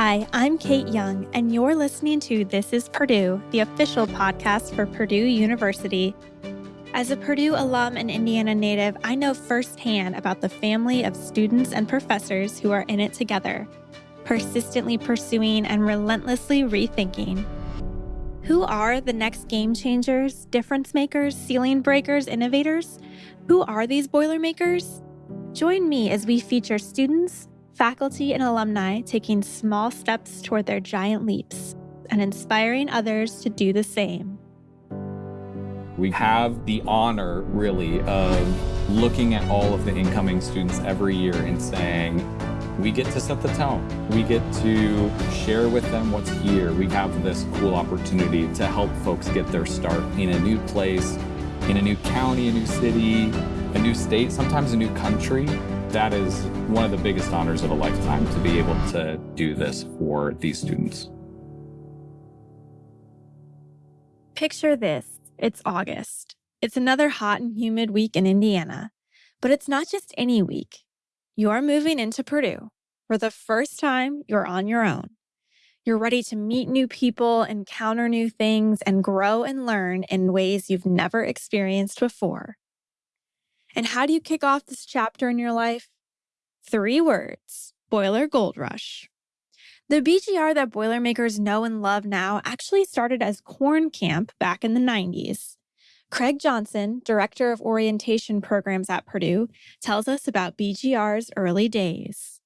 Hi, I'm Kate Young, and you're listening to This is Purdue, the official podcast for Purdue University. As a Purdue alum and Indiana native, I know firsthand about the family of students and professors who are in it together, persistently pursuing and relentlessly rethinking. Who are the next game changers, difference makers, ceiling breakers, innovators? Who are these Boilermakers? Join me as we feature students, faculty, and alumni taking small steps toward their giant leaps and inspiring others to do the same. We have the honor, really, of looking at all of the incoming students every year and saying, we get to set the tone. We get to share with them what's here. We have this cool opportunity to help folks get their start in a new place, in a new county, a new city, a new state, sometimes a new country. That is one of the biggest honors of a lifetime to be able to do this for these students. Picture this it's August. It's another hot and humid week in Indiana. But it's not just any week. You're moving into Purdue. For the first time, you're on your own. You're ready to meet new people, encounter new things, and grow and learn in ways you've never experienced before. And how do you kick off this chapter in your life? Three words Boiler Gold Rush. The BGR that Boilermakers know and love now actually started as Corn Camp back in the 90s. Craig Johnson, Director of Orientation Programs at Purdue, tells us about BGR's early days.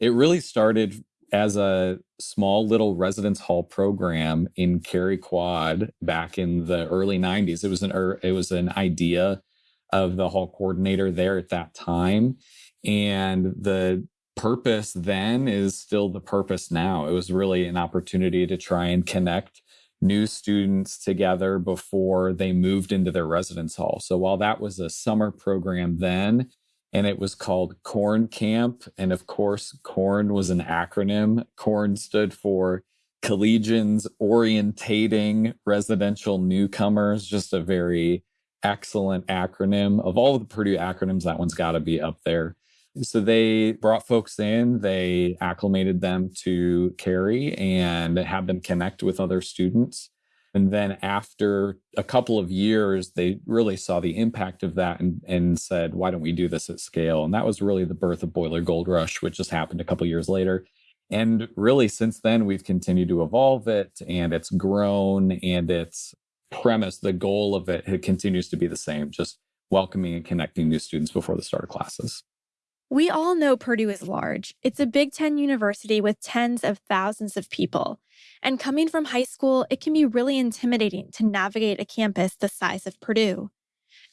It really started as a small little residence hall program in Cary Quad back in the early 90s. It was an er, it was an idea of the hall coordinator there at that time. And the purpose then is still the purpose now. It was really an opportunity to try and connect new students together before they moved into their residence hall. So while that was a summer program then, and it was called Corn Camp, and of course, Corn was an acronym. Corn stood for Collegians Orientating Residential Newcomers, just a very excellent acronym. Of all of the Purdue acronyms, that one's got to be up there. So they brought folks in, they acclimated them to Cary and had them connect with other students. And then after a couple of years, they really saw the impact of that and, and said, why don't we do this at scale? And that was really the birth of Boiler Gold Rush, which just happened a couple years later. And really, since then, we've continued to evolve it and it's grown and its premise, the goal of it, it continues to be the same, just welcoming and connecting new students before the start of classes. We all know Purdue is large. It's a Big Ten university with tens of thousands of people. And coming from high school, it can be really intimidating to navigate a campus the size of Purdue.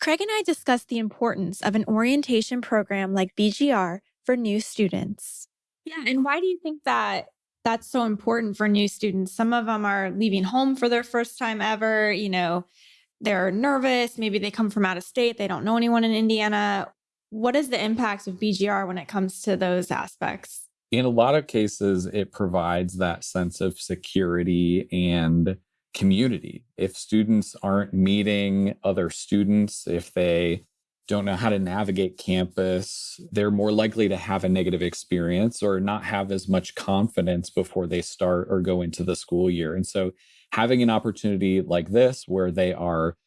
Craig and I discussed the importance of an orientation program like BGR for new students. Yeah, and why do you think that that's so important for new students? Some of them are leaving home for their first time ever, you know, they're nervous, maybe they come from out of state, they don't know anyone in Indiana. What is the impact of BGR when it comes to those aspects? In a lot of cases, it provides that sense of security and community. If students aren't meeting other students, if they don't know how to navigate campus, they're more likely to have a negative experience or not have as much confidence before they start or go into the school year. And so having an opportunity like this where they are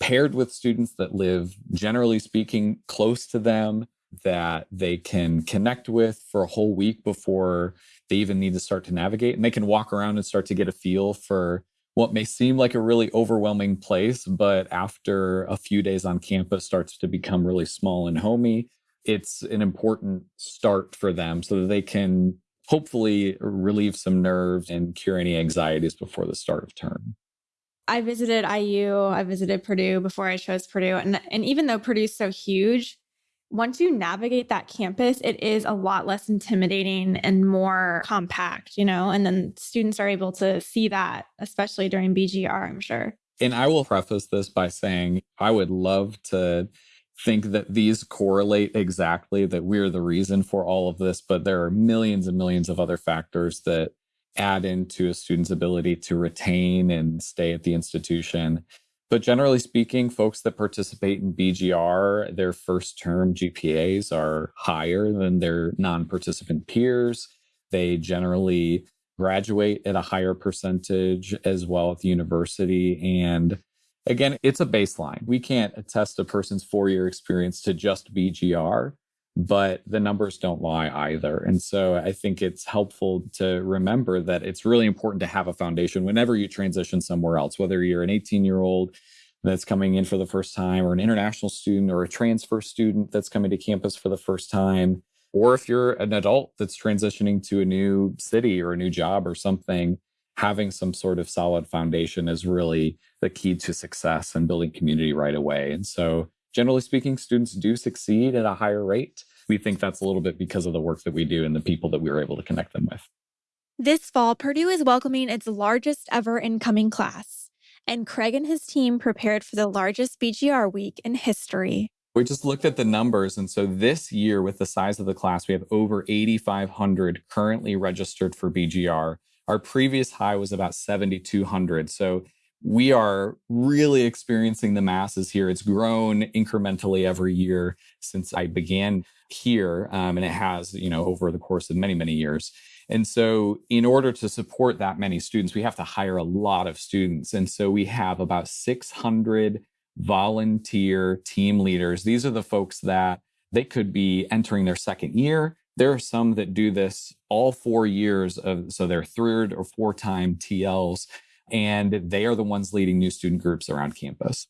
paired with students that live, generally speaking, close to them, that they can connect with for a whole week before they even need to start to navigate. And they can walk around and start to get a feel for what may seem like a really overwhelming place, but after a few days on campus starts to become really small and homey. It's an important start for them so that they can hopefully relieve some nerves and cure any anxieties before the start of term. I visited IU, I visited Purdue before I chose Purdue. And, and even though Purdue's so huge, once you navigate that campus, it is a lot less intimidating and more compact, you know, and then students are able to see that, especially during BGR, I'm sure. And I will preface this by saying I would love to think that these correlate exactly, that we're the reason for all of this, but there are millions and millions of other factors that add into a student's ability to retain and stay at the institution. But generally speaking, folks that participate in BGR, their first term GPAs are higher than their non participant peers. They generally graduate at a higher percentage as well at the university. And again, it's a baseline. We can't attest a person's four year experience to just BGR, but the numbers don't lie either. And so I think it's helpful to remember that it's really important to have a foundation whenever you transition somewhere else, whether you're an 18 year old that's coming in for the first time, or an international student, or a transfer student that's coming to campus for the first time or if you're an adult that's transitioning to a new city or a new job or something, having some sort of solid foundation is really the key to success and building community right away. And so, generally speaking, students do succeed at a higher rate. We think that's a little bit because of the work that we do and the people that we were able to connect them with. This fall, Purdue is welcoming its largest ever incoming class, and Craig and his team prepared for the largest BGR week in history. We just looked at the numbers. And so this year, with the size of the class, we have over 8,500 currently registered for BGR. Our previous high was about 7,200. So we are really experiencing the masses here. It's grown incrementally every year since I began here. Um, and it has, you know, over the course of many, many years. And so, in order to support that many students, we have to hire a lot of students. And so, we have about 600 volunteer team leaders. These are the folks that they could be entering their second year. There are some that do this all four years of, so they're third or four time TLs, and they are the ones leading new student groups around campus.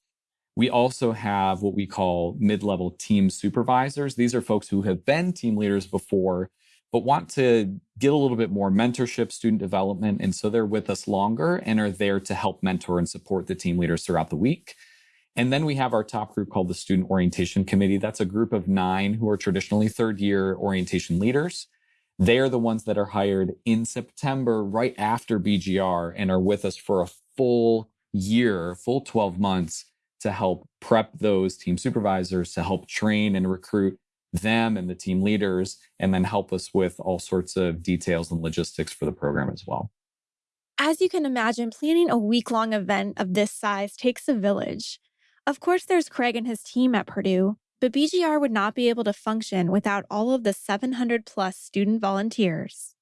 We also have what we call mid level team supervisors. These are folks who have been team leaders before, but want to get a little bit more mentorship, student development. And so they're with us longer and are there to help mentor and support the team leaders throughout the week. And then we have our top group called the Student Orientation Committee. That's a group of nine who are traditionally third year orientation leaders. They are the ones that are hired in September, right after BGR, and are with us for a full year, full 12 months to help prep those team supervisors, to help train and recruit them and the team leaders, and then help us with all sorts of details and logistics for the program as well. As you can imagine, planning a week long event of this size takes a village. Of course, there's Craig and his team at Purdue, but BGR would not be able to function without all of the 700 plus student volunteers.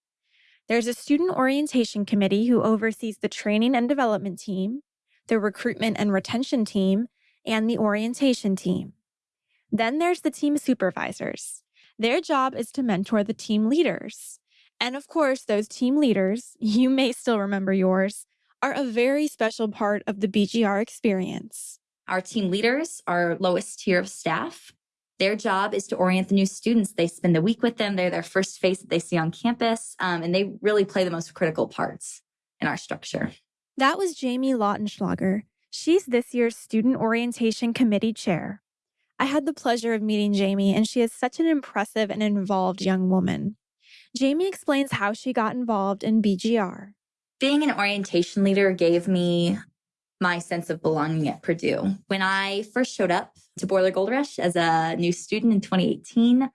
There's a student orientation committee who oversees the training and development team, the recruitment and retention team, and the orientation team. Then there's the team supervisors. Their job is to mentor the team leaders. And of course, those team leaders, you may still remember yours, are a very special part of the BGR experience. Our team leaders our lowest tier of staff. Their job is to orient the new students. They spend the week with them. They're their first face that they see on campus, um, and they really play the most critical parts in our structure. That was Jamie Lautenschlager. She's this year's Student Orientation Committee Chair. I had the pleasure of meeting Jamie, and she is such an impressive and involved young woman. Jamie explains how she got involved in BGR. Being an orientation leader gave me my sense of belonging at Purdue. When I first showed up to Boiler Gold Rush as a new student in 2018,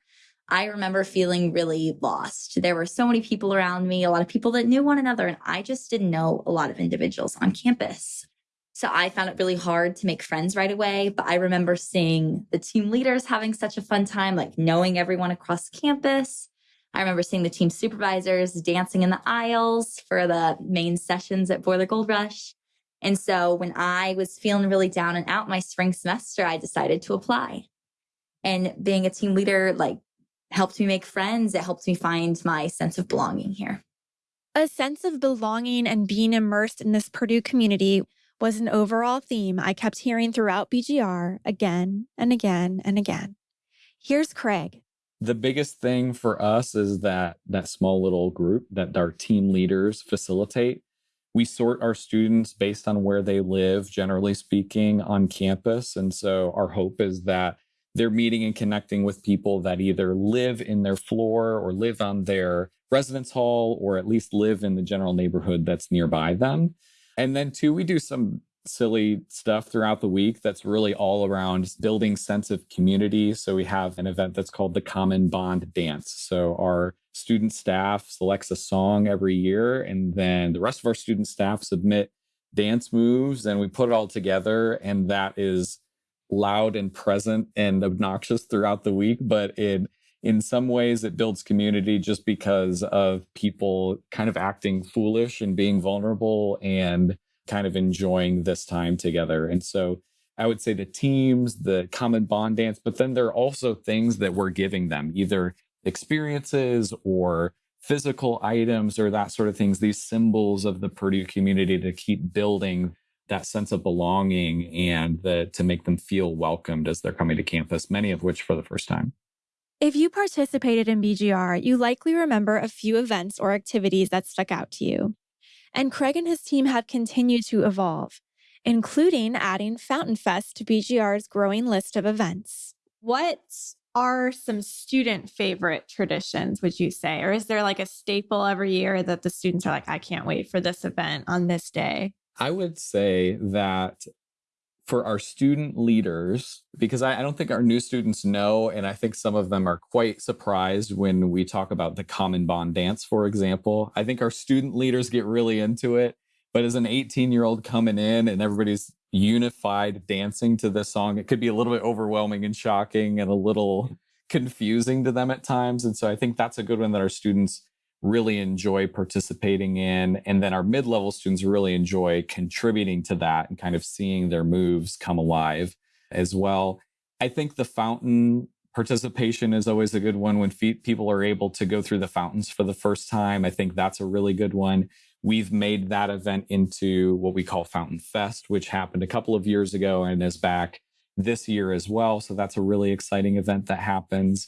I remember feeling really lost. There were so many people around me, a lot of people that knew one another, and I just didn't know a lot of individuals on campus. So I found it really hard to make friends right away. But I remember seeing the team leaders having such a fun time, like knowing everyone across campus. I remember seeing the team supervisors dancing in the aisles for the main sessions at Boiler Gold Rush. And so when I was feeling really down and out my spring semester, I decided to apply. And being a team leader, like, helped me make friends. It helped me find my sense of belonging here. A sense of belonging and being immersed in this Purdue community was an overall theme I kept hearing throughout BGR again and again and again. Here's Craig. The biggest thing for us is that that small little group that our team leaders facilitate we sort our students based on where they live, generally speaking, on campus. And so our hope is that they're meeting and connecting with people that either live in their floor or live on their residence hall or at least live in the general neighborhood that's nearby them. And then, two, we do some silly stuff throughout the week that's really all around building sense of community. So we have an event that's called the Common Bond Dance. So our student staff selects a song every year, and then the rest of our student staff submit dance moves, and we put it all together. And that is loud and present and obnoxious throughout the week, but it in some ways it builds community just because of people kind of acting foolish and being vulnerable and kind of enjoying this time together. And so I would say the teams, the common bond dance, but then there are also things that we're giving them, either experiences or physical items or that sort of things, these symbols of the Purdue community to keep building that sense of belonging and the, to make them feel welcomed as they're coming to campus, many of which for the first time. If you participated in BGR, you likely remember a few events or activities that stuck out to you. And Craig and his team have continued to evolve, including adding Fountain Fest to BGR's growing list of events. What are some student favorite traditions, would you say? Or is there like a staple every year that the students are like, I can't wait for this event on this day? I would say that for our student leaders, because I, I, don't think our new students know, and I think some of them are quite surprised when we talk about the Common Bond dance, for example. I think our student leaders get really into it. But as an 18 year old coming in and everybody's unified dancing to this song, it could be a little bit overwhelming and shocking and a little confusing to them at times. And so I think that's a good one that our students really enjoy participating in. And then our mid level students really enjoy contributing to that and kind of seeing their moves come alive as well. I think the fountain participation is always a good one when people are able to go through the fountains for the first time. I think that's a really good one. We've made that event into what we call Fountain Fest, which happened a couple of years ago and is back this year as well. So that's a really exciting event that happens.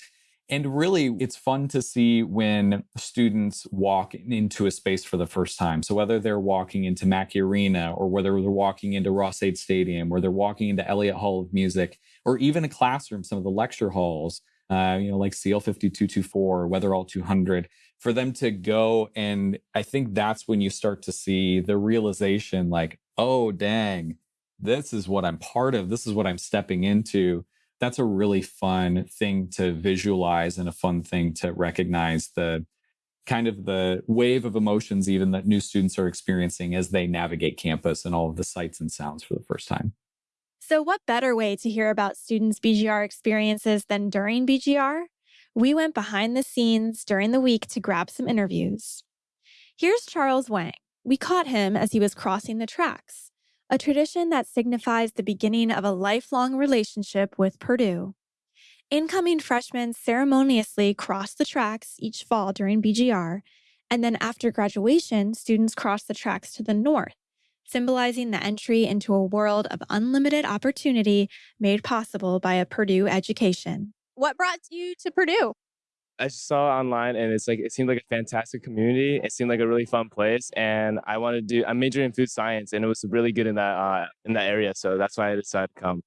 And really, it's fun to see when students walk into a space for the first time. So whether they're walking into Mackey Arena or whether they're walking into Ross-Ade Stadium or they're walking into Elliott Hall of Music or even a classroom, some of the lecture halls, uh, you know, like CL 5224, Wetherill 200, for them to go. And I think that's when you start to see the realization like, oh, dang, this is what I'm part of. This is what I'm stepping into. That's a really fun thing to visualize and a fun thing to recognize the kind of the wave of emotions even that new students are experiencing as they navigate campus and all of the sights and sounds for the first time. So, what better way to hear about students' BGR experiences than during BGR? We went behind the scenes during the week to grab some interviews. Here's Charles Wang. We caught him as he was crossing the tracks, a tradition that signifies the beginning of a lifelong relationship with Purdue. Incoming freshmen ceremoniously cross the tracks each fall during BGR, and then after graduation, students cross the tracks to the north, symbolizing the entry into a world of unlimited opportunity made possible by a Purdue education. What brought you to Purdue? I just saw online and it's like it seemed like a fantastic community. It seemed like a really fun place, and I wanted to do. I'm majoring in food science, and it was really good in that uh, in that area. So that's why I decided to come.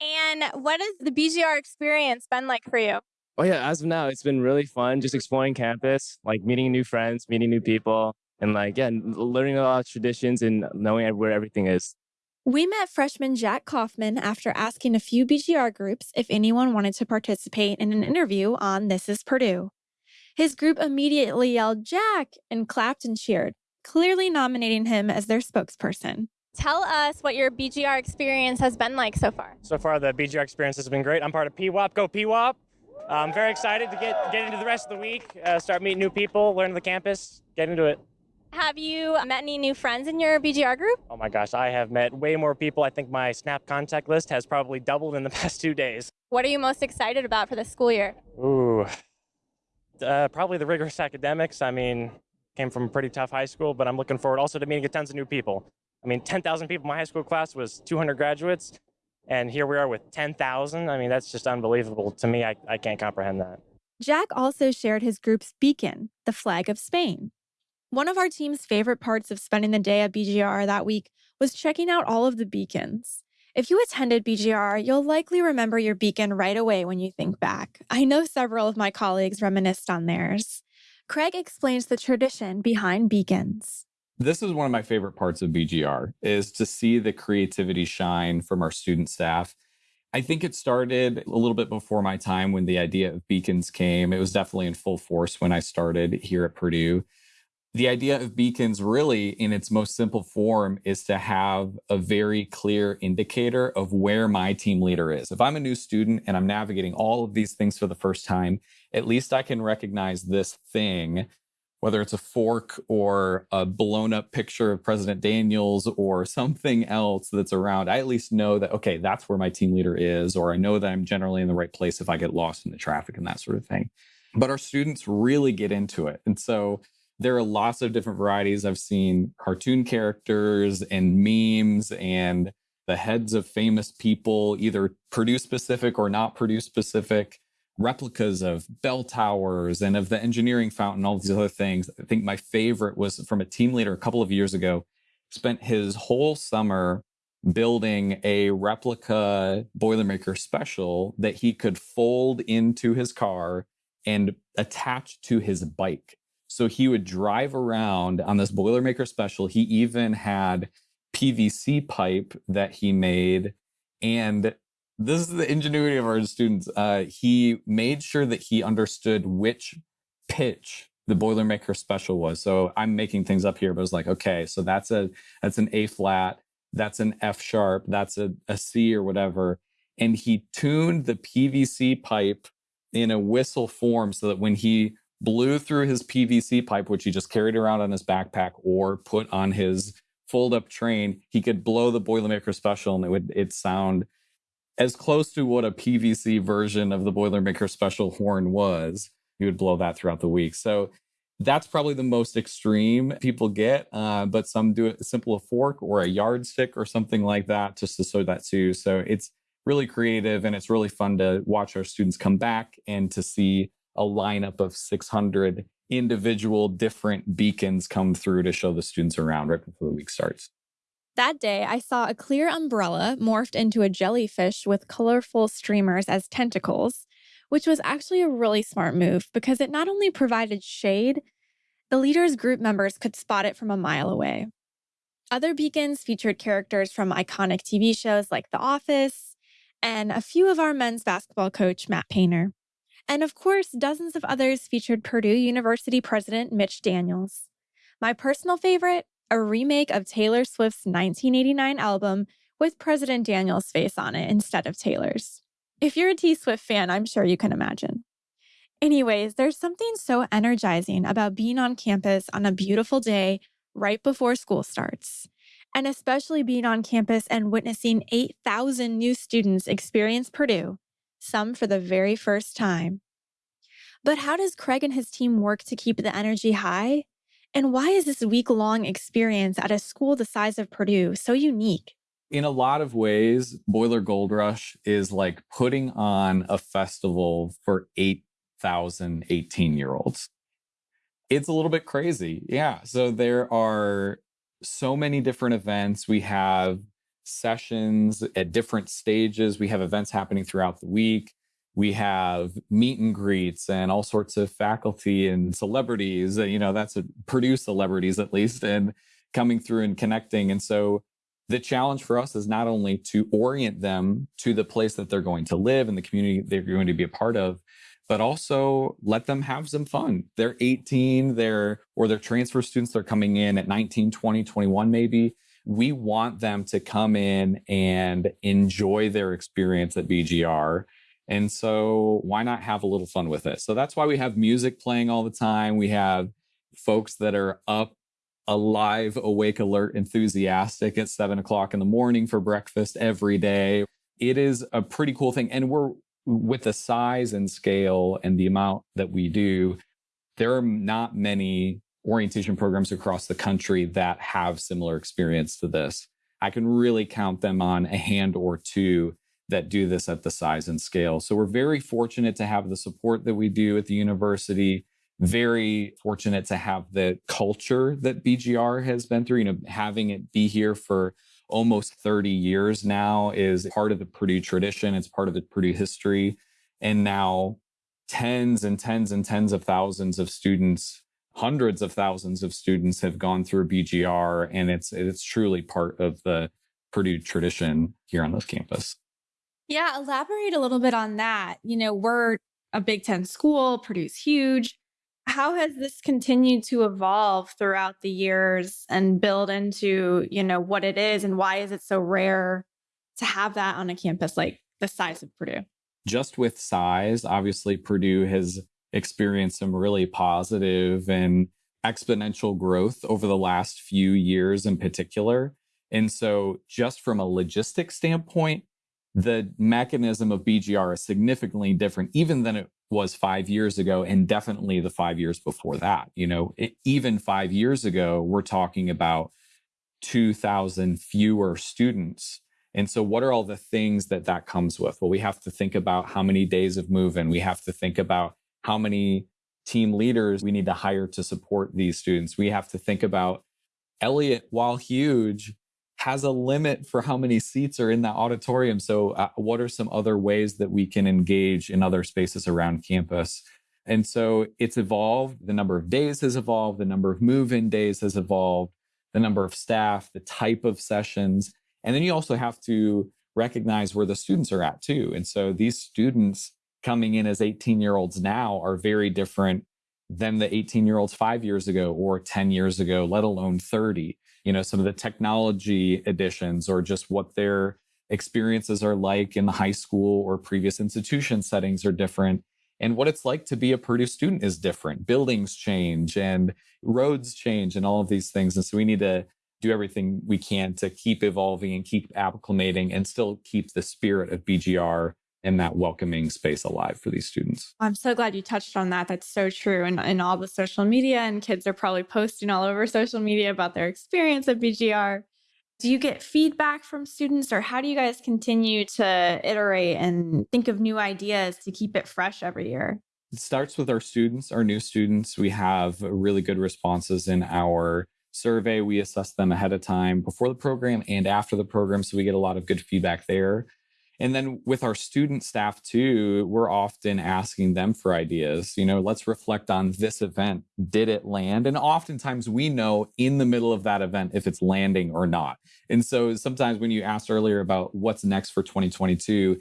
And what has the BGR experience been like for you? Oh yeah, as of now, it's been really fun. Just exploring campus, like meeting new friends, meeting new people, and like yeah, learning a lot of traditions and knowing where everything is. We met freshman Jack Kaufman after asking a few BGR groups if anyone wanted to participate in an interview on This is Purdue. His group immediately yelled, Jack, and clapped and cheered, clearly nominating him as their spokesperson. Tell us what your BGR experience has been like so far. So far, the BGR experience has been great. I'm part of PWOP. Go PWOP. I'm very excited to get, get into the rest of the week, uh, start meeting new people, learn the campus, get into it. Have you met any new friends in your BGR group? Oh my gosh, I have met way more people. I think my Snap contact list has probably doubled in the past two days. What are you most excited about for the school year? Ooh, uh, probably the rigorous academics. I mean, came from a pretty tough high school, but I'm looking forward also to meeting tons of new people. I mean, 10,000 people. My high school class was 200 graduates, and here we are with 10,000. I mean, that's just unbelievable. To me, I, I can't comprehend that. Jack also shared his group's beacon, the flag of Spain. One of our team's favorite parts of spending the day at BGR that week was checking out all of the beacons. If you attended BGR, you'll likely remember your beacon right away when you think back. I know several of my colleagues reminisced on theirs. Craig explains the tradition behind beacons. This is one of my favorite parts of BGR is to see the creativity shine from our student staff. I think it started a little bit before my time when the idea of beacons came. It was definitely in full force when I started here at Purdue the idea of beacons really in its most simple form is to have a very clear indicator of where my team leader is. If I'm a new student and I'm navigating all of these things for the first time at least I can recognize this thing, whether it's a fork or a blown up picture of President Daniels or something else that's around. I at least know that, okay, that's where my team leader is, or I know that I'm generally in the right place if I get lost in the traffic and that sort of thing. But our students really get into it. And so there are lots of different varieties. I've seen cartoon characters and memes and the heads of famous people, either Purdue specific or not Purdue specific, replicas of bell towers and of the engineering fountain, all these other things. I think my favorite was from a team leader a couple of years ago, spent his whole summer building a replica Boilermaker special that he could fold into his car and attach to his bike. So he would drive around on this Boilermaker special. He even had PVC pipe that he made. And this is the ingenuity of our students. Uh, he made sure that he understood which pitch the Boilermaker special was. So I'm making things up here, but it was like, okay, so that's a that's an A flat, that's an F sharp, that's a, a C or whatever. And he tuned the PVC pipe in a whistle form so that when he blew through his PVC pipe, which he just carried around on his backpack or put on his fold up train, he could blow the Boilermaker special and it would it sound as close to what a PVC version of the Boilermaker special horn was. He would blow that throughout the week. So that's probably the most extreme people get, uh, but some do it simple a fork or a yardstick or something like that just to show that too. So it's really creative and it's really fun to watch our students come back and to see a lineup of 600 individual different beacons come through to show the students around right before the week starts. That day, I saw a clear umbrella morphed into a jellyfish with colorful streamers as tentacles, which was actually a really smart move because it not only provided shade, the leader's group members could spot it from a mile away. Other beacons featured characters from iconic TV shows like The Office and a few of our men's basketball coach, Matt Painter. And of course, dozens of others featured Purdue University President Mitch Daniels. My personal favorite, a remake of Taylor Swift's 1989 album with President Daniels' face on it instead of Taylor's. If you're a T Swift fan, I'm sure you can imagine. Anyways, there's something so energizing about being on campus on a beautiful day right before school starts. And especially being on campus and witnessing 8,000 new students experience Purdue some for the very first time. But how does Craig and his team work to keep the energy high? And why is this week long experience at a school the size of Purdue so unique? In a lot of ways, Boiler Gold Rush is like putting on a festival for 8,000 18 year olds. It's a little bit crazy. Yeah. So there are so many different events. We have sessions at different stages. We have events happening throughout the week. We have meet and greets and all sorts of faculty and celebrities. You know, that's a Purdue celebrities at least, and coming through and connecting. And so the challenge for us is not only to orient them to the place that they're going to live and the community they're going to be a part of, but also let them have some fun. They're 18, they're or they're transfer students, they're coming in at 19, 20, 21 maybe we want them to come in and enjoy their experience at BGR. And so why not have a little fun with it? So that's why we have music playing all the time. We have folks that are up alive, awake, alert, enthusiastic at seven o'clock in the morning for breakfast every day. It is a pretty cool thing. And we're with the size and scale and the amount that we do, there are not many orientation programs across the country that have similar experience to this. I can really count them on a hand or two that do this at the size and scale. So we're very fortunate to have the support that we do at the university. Very fortunate to have the culture that BGR has been through. You know, having it be here for almost 30 years now is part of the Purdue tradition. It's part of the Purdue history. And now tens and tens and tens of thousands of students hundreds of thousands of students have gone through BGR, and it's it's truly part of the Purdue tradition here on this campus. Yeah, elaborate a little bit on that. You know, we're a Big Ten school, Purdue's huge. How has this continued to evolve throughout the years and build into, you know, what it is and why is it so rare to have that on a campus like the size of Purdue? Just with size, obviously Purdue has experienced some really positive and exponential growth over the last few years in particular. And so, just from a logistic standpoint, the mechanism of BGR is significantly different, even than it was five years ago, and definitely the five years before that. You know, it, even five years ago, we're talking about 2,000 fewer students. And so, what are all the things that that comes with? Well, we have to think about how many days of move-in. We have to think about how many team leaders we need to hire to support these students. We have to think about Elliott, while huge, has a limit for how many seats are in that auditorium. So, uh, what are some other ways that we can engage in other spaces around campus? And so it's evolved. The number of days has evolved. The number of move in days has evolved. The number of staff, the type of sessions. And then you also have to recognize where the students are at too. And so these students coming in as 18 year olds now are very different than the 18 year olds five years ago or 10 years ago, let alone 30. You know, some of the technology additions or just what their experiences are like in the high school or previous institution settings are different. And what it's like to be a Purdue student is different. Buildings change and roads change and all of these things. And so we need to do everything we can to keep evolving and keep acclimating and still keep the spirit of BGR and that welcoming space alive for these students. I'm so glad you touched on that. That's so true. And in all the social media, and kids are probably posting all over social media about their experience at BGR. Do you get feedback from students, or how do you guys continue to iterate and think of new ideas to keep it fresh every year? It starts with our students, our new students. We have really good responses in our survey. We assess them ahead of time before the program and after the program. So we get a lot of good feedback there. And then with our student staff too, we're often asking them for ideas. You know, let's reflect on this event. Did it land? And oftentimes we know in the middle of that event if it's landing or not. And so sometimes when you asked earlier about what's next for 2022,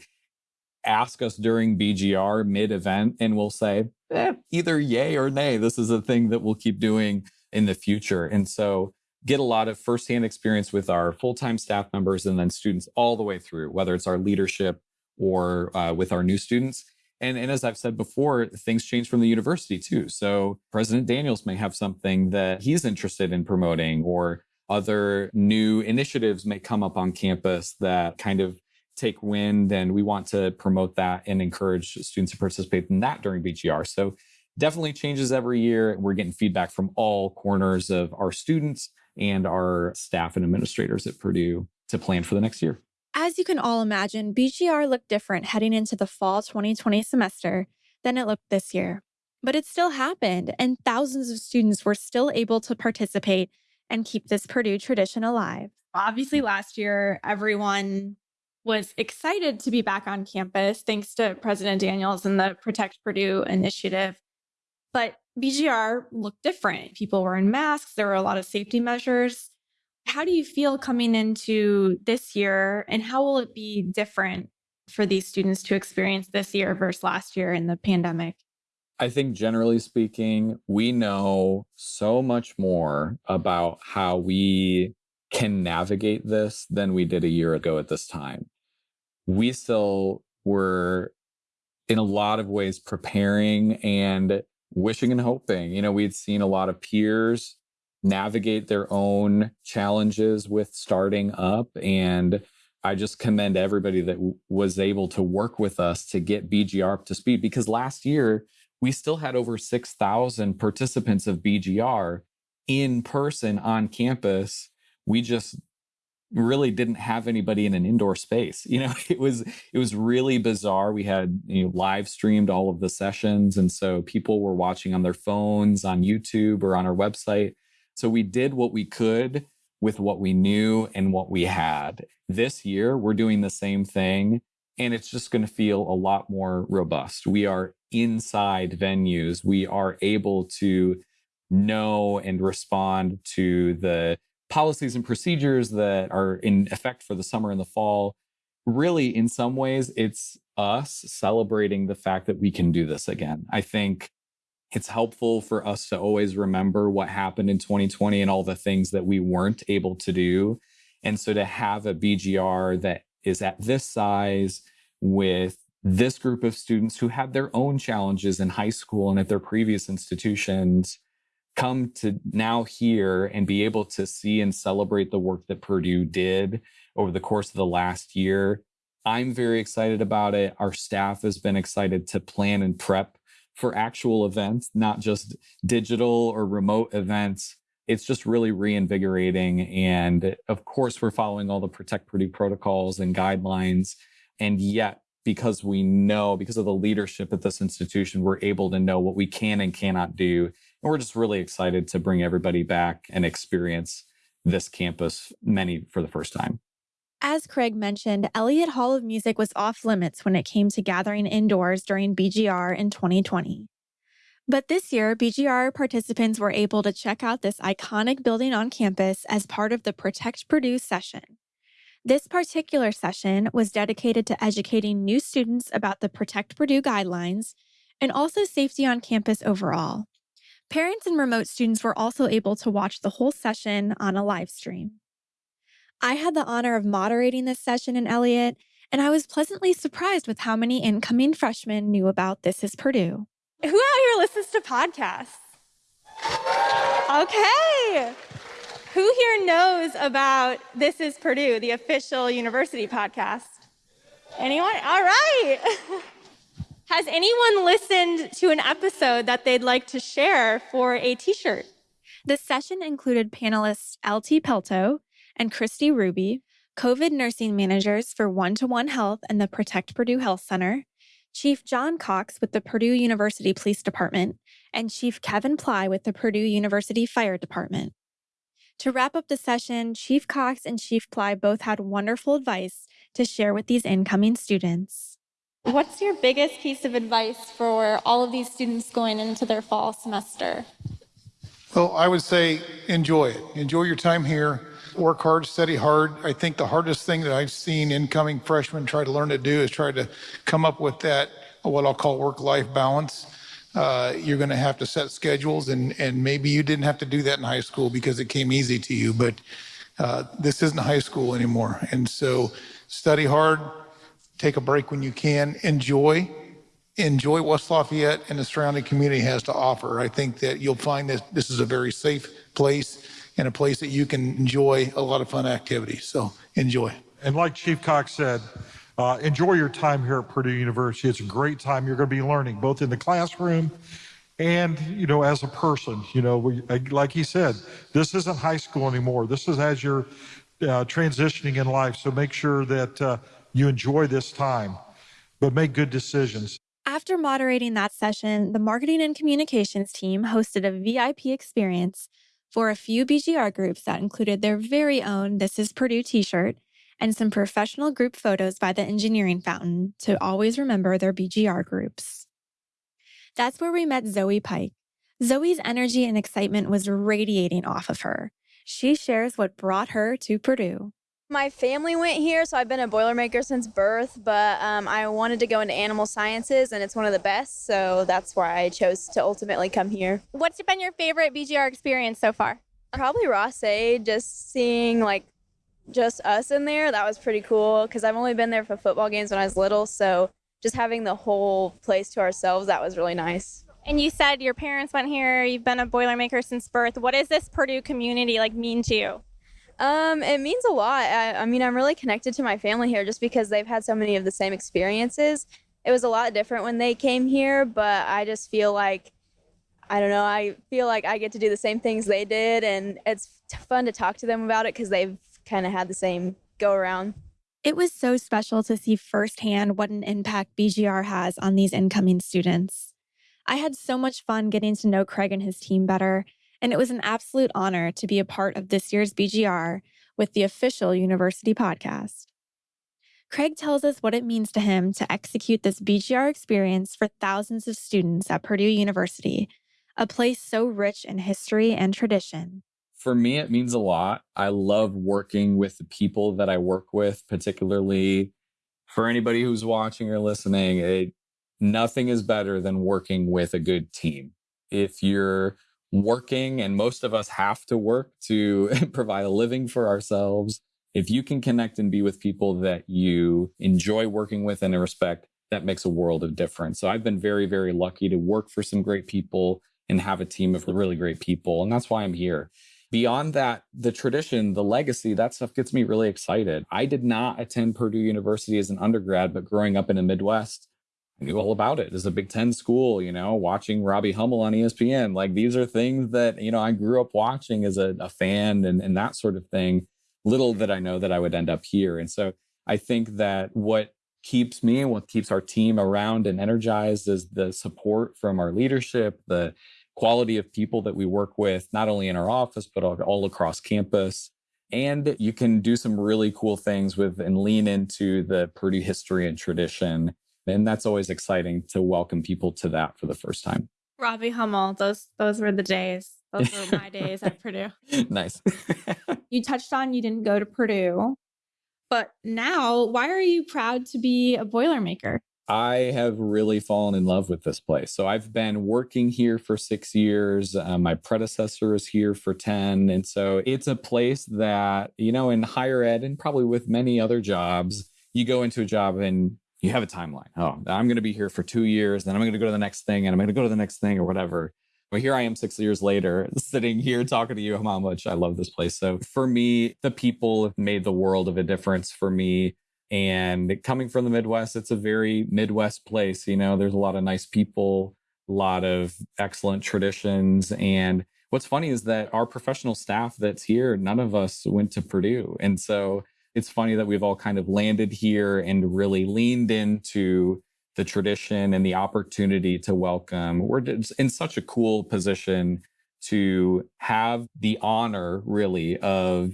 ask us during BGR mid event and we'll say eh, either yay or nay. This is a thing that we'll keep doing in the future. And so get a lot of firsthand experience with our full-time staff members and then students all the way through, whether it's our leadership or uh, with our new students. And, and as I've said before, things change from the university too. So President Daniels may have something that he's interested in promoting, or other new initiatives may come up on campus that kind of take wind. And we want to promote that and encourage students to participate in that during BGR. So definitely changes every year. We're getting feedback from all corners of our students and our staff and administrators at Purdue to plan for the next year. As you can all imagine, BGR looked different heading into the fall 2020 semester than it looked this year. But it still happened, and thousands of students were still able to participate and keep this Purdue tradition alive. Obviously, last year, everyone was excited to be back on campus thanks to President Daniels and the Protect Purdue initiative. But BGR looked different. People were in masks, there were a lot of safety measures. How do you feel coming into this year, and how will it be different for these students to experience this year versus last year in the pandemic? I think generally speaking, we know so much more about how we can navigate this than we did a year ago at this time. We still were in a lot of ways preparing and wishing and hoping. You know, we'd seen a lot of peers navigate their own challenges with starting up. And I just commend everybody that w- was able to work with us to get BGR up to speed because last year we still had over 6,000 participants of BGR in person on campus. We just really didn't have anybody in an indoor space. You know, it was it was really bizarre. We had you know live streamed all of the sessions and so people were watching on their phones, on YouTube or on our website. So we did what we could with what we knew and what we had. This year we're doing the same thing and it's just going to feel a lot more robust. We are inside venues. We are able to know and respond to the policies and procedures that are in effect for the summer and the fall really in some ways it's us celebrating the fact that we can do this again. I think it's helpful for us to always remember what happened in 2020 and all the things that we weren't able to do. And so to have a bgr that is at this size with this group of students who had their own challenges in high school and at their previous institutions come to now here and be able to see and celebrate the work that Purdue did over the course of the last year. I'm very excited about it. Our staff has been excited to plan and prep for actual events, not just digital or remote events. It's just really reinvigorating. And of course, we're following all the Protect Purdue protocols and guidelines. And yet, because we know, because of the leadership at this institution, we're able to know what we can and cannot do. And we're just really excited to bring everybody back and experience this campus, many for the first time. As Craig mentioned, Elliott Hall of Music was off limits when it came to gathering indoors during BGR in 2020. But this year, BGR participants were able to check out this iconic building on campus as part of the Protect Purdue session. This particular session was dedicated to educating new students about the Protect Purdue guidelines and also safety on campus overall. Parents and remote students were also able to watch the whole session on a live stream. I had the honor of moderating this session in Elliott, and I was pleasantly surprised with how many incoming freshmen knew about This is Purdue. Who out here listens to podcasts? Okay. Who here knows about This is Purdue, the official university podcast? Anyone? All right. Has anyone listened to an episode that they'd like to share for a t shirt? The session included panelists LT Pelto and Christy Ruby, COVID nursing managers for One to One Health and the Protect Purdue Health Center, Chief John Cox with the Purdue University Police Department, and Chief Kevin Ply with the Purdue University Fire Department. To wrap up the session, Chief Cox and Chief Ply both had wonderful advice to share with these incoming students. What's your biggest piece of advice for all of these students going into their fall semester? Well, I would say enjoy it. Enjoy your time here. Work hard, study hard. I think the hardest thing that I've seen incoming freshmen try to learn to do is try to come up with that, what I'll call work life balance. Uh, you're going to have to set schedules, and, and maybe you didn't have to do that in high school because it came easy to you, but uh, this isn't high school anymore. And so study hard, take a break when you can, enjoy. Enjoy West Lafayette and the surrounding community has to offer. I think that you'll find that this is a very safe place and a place that you can enjoy a lot of fun activities. So enjoy. And like Chief Cox said, uh, enjoy your time here at Purdue University. It's a great time. You're going to be learning both in the classroom and you know as a person. You know, we, like he said, this isn't high school anymore. This is as you're uh, transitioning in life. So make sure that uh, you enjoy this time, but make good decisions. After moderating that session, the marketing and communications team hosted a VIP experience for a few BGR groups that included their very own This is Purdue t shirt and some professional group photos by the engineering fountain to always remember their BGR groups. That's where we met Zoe Pike. Zoe's energy and excitement was radiating off of her. She shares what brought her to Purdue. My family went here, so I've been a Boilermaker since birth, but um, I wanted to go into animal sciences, and it's one of the best, so that's why I chose to ultimately come here. What's been your favorite BGR experience so far? Probably Ross-Ade, just seeing like just us in there, that was pretty cool because I've only been there for football games when I was little, so just having the whole place to ourselves, that was really nice. And you said your parents went here, you've been a Boilermaker since birth. What does this Purdue community like mean to you? Um, it means a lot. I, I mean, I'm really connected to my family here just because they've had so many of the same experiences. It was a lot different when they came here, but I just feel like I don't know. I feel like I get to do the same things they did, and it's fun to talk to them about it because they've kind of had the same go around. It was so special to see firsthand what an impact BGR has on these incoming students. I had so much fun getting to know Craig and his team better and it was an absolute honor to be a part of this year's BGR with the official university podcast. Craig tells us what it means to him to execute this BGR experience for thousands of students at Purdue University, a place so rich in history and tradition. For me, it means a lot. I love working with the people that I work with, particularly for anybody who's watching or listening. It, nothing is better than working with a good team. If you're working, and most of us have to work to provide a living for ourselves. If you can connect and be with people that you enjoy working with and respect, that makes a world of difference. So I've been very, very lucky to work for some great people and have a team of really great people. And that's why I'm here. Beyond that, the tradition, the legacy, that stuff gets me really excited. I did not attend Purdue University as an undergrad, but growing up in the Midwest, knew all about it as a Big Ten school, you know, watching Robbie Hummel on ESPN. Like these are things that, you know, I grew up watching as a, a fan and, and that sort of thing. Little that I know that I would end up here. And so I think that what keeps me and what keeps our team around and energized is the support from our leadership, the quality of people that we work with, not only in our office, but all, all across campus. And you can do some really cool things with and lean into the Purdue history and tradition. And that's always exciting to welcome people to that for the first time. Robbie Hummel, those those were the days. Those were my days at Purdue. Nice. you touched on you didn't go to Purdue, but now why are you proud to be a Boilermaker? I have really fallen in love with this place. So I've been working here for six years. Uh, my predecessor is here for 10. And so it's a place that, you know, in higher ed and probably with many other jobs, you go into a job and you have a timeline. Oh, I'm going to be here for two years, then I'm going to go to the next thing, and I'm going to go to the next thing or whatever. But here I am six years later, sitting here talking to you how much I love this place. So for me, the people have made the world of a difference for me. And coming from the Midwest, it's a very Midwest place. You know, there's a lot of nice people, a lot of excellent traditions. And what's funny is that our professional staff that's here, none of us went to Purdue. And so it's funny that we've all kind of landed here and really leaned into the tradition and the opportunity to welcome. We're in such a cool position to have the honor, really, of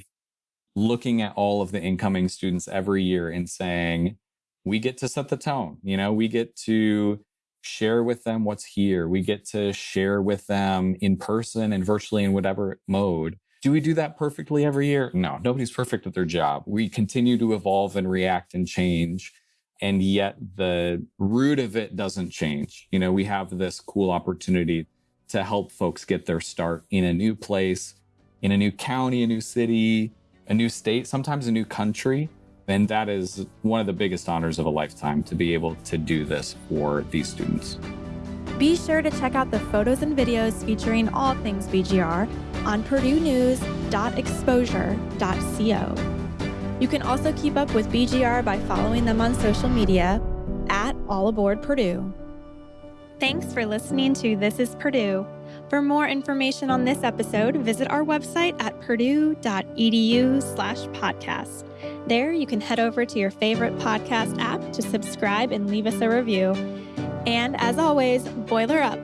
looking at all of the incoming students every year and saying, we get to set the tone. You know, we get to share with them what's here. We get to share with them in person and virtually in whatever mode. Do we do that perfectly every year? No, nobody's perfect at their job. We continue to evolve and react and change. And yet the root of it doesn't change. You know, we have this cool opportunity to help folks get their start in a new place, in a new county, a new city, a new state, sometimes a new country. And that is one of the biggest honors of a lifetime to be able to do this for these students. Be sure to check out the photos and videos featuring all things BGR on purduenews.exposure.co. You can also keep up with BGR by following them on social media at All Aboard Purdue. Thanks for listening to This is Purdue. For more information on this episode, visit our website at purdue.edu slash podcast. There, you can head over to your favorite podcast app to subscribe and leave us a review. And as always, boiler up.